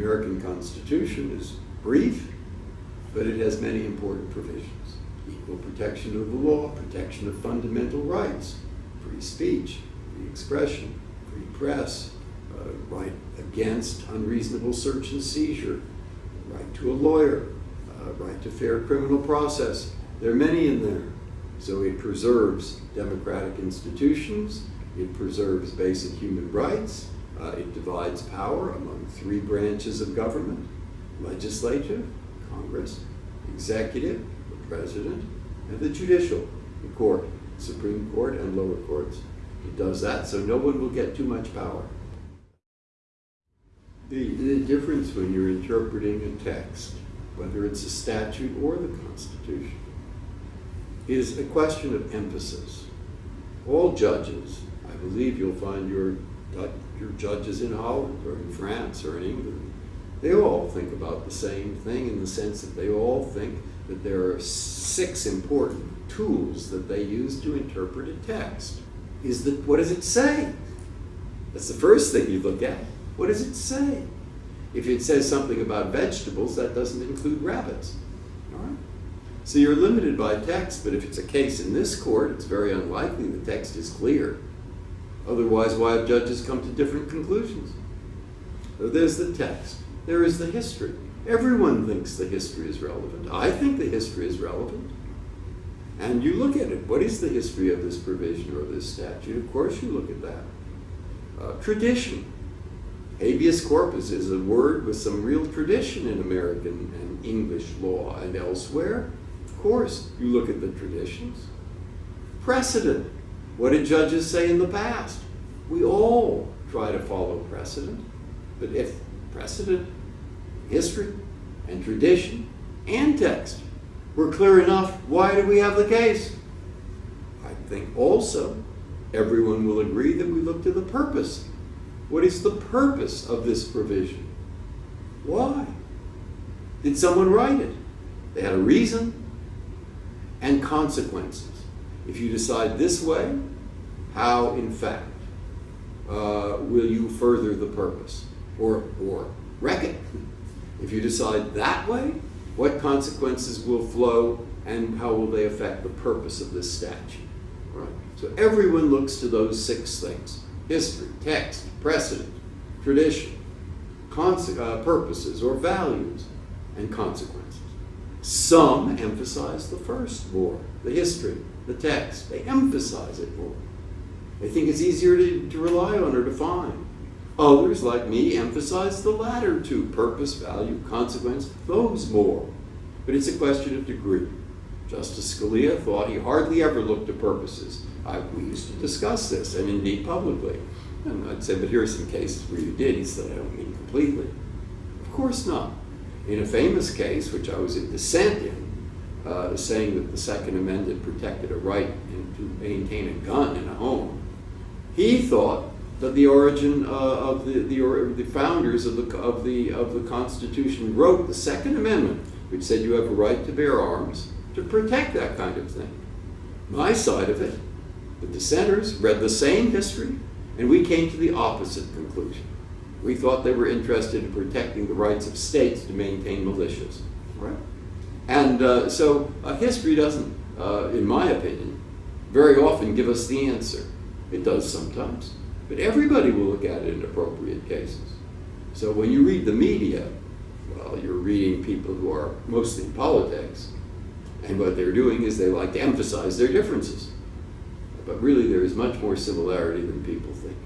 American Constitution is brief, but it has many important provisions. Equal protection of the law, protection of fundamental rights, free speech, free expression, free press, uh, right against unreasonable search and seizure, right to a lawyer, uh, right to fair criminal process. There are many in there. So it preserves democratic institutions, it preserves basic human rights, uh, it divides power among three branches of government, legislature, Congress, executive, the president, and the judicial, the court, Supreme Court and lower courts. It does that so no one will get too much power. The, the difference when you're interpreting a text, whether it's a statute or the Constitution, is a question of emphasis. All judges, I believe you'll find your, your judges in Holland or in France or in England, they all think about the same thing in the sense that they all think that there are six important tools that they use to interpret a text. Is that what does it say? That's the first thing you look at. What does it say? If it says something about vegetables, that doesn't include rabbits. All right? So you're limited by text, but if it's a case in this court, it's very unlikely the text is clear. Otherwise, why have judges come to different conclusions? So there's the text. There is the history. Everyone thinks the history is relevant. I think the history is relevant. And you look at it. What is the history of this provision or this statute? Of course you look at that. Uh, tradition. Habeas corpus is a word with some real tradition in American and English law and elsewhere. Of course, you look at the traditions. Precedent. What did judges say in the past? We all try to follow precedent. But if precedent, history, and tradition, and text were clear enough, why do we have the case? I think also everyone will agree that we look to the purpose. What is the purpose of this provision? Why? Did someone write it? They had a reason and consequences. If you decide this way, how, in fact, uh, will you further the purpose or, or wreck it? If you decide that way, what consequences will flow and how will they affect the purpose of this statute? Right? So everyone looks to those six things history, text, precedent, tradition, uh, purposes or values, and consequences. Some emphasize the first more, the history, the text. They emphasize it more. They think it's easier to, to rely on or define. Others, like me, emphasize the latter two, purpose, value, consequence, those more. But it's a question of degree. Justice Scalia thought he hardly ever looked to purposes. I, we used to discuss this, and indeed publicly. And I'd say, but here are some cases where you did. He said, I don't mean completely. Of course not. In a famous case, which I was in dissent in, uh, saying that the Second Amendment protected a right to maintain a gun in a home, he thought that the origin uh, of the, the, or, the founders of the, of, the, of the Constitution wrote the Second Amendment, which said you have a right to bear arms to protect that kind of thing. My side of it, the dissenters read the same history, and we came to the opposite conclusion. We thought they were interested in protecting the rights of states to maintain militias. Right? And uh, so uh, history doesn't, uh, in my opinion, very often give us the answer. It does sometimes. But everybody will look at it in appropriate cases. So when you read the media, well, you're reading people who are mostly in politics, and what they're doing is they like to emphasize their differences. But really, there is much more similarity than people think.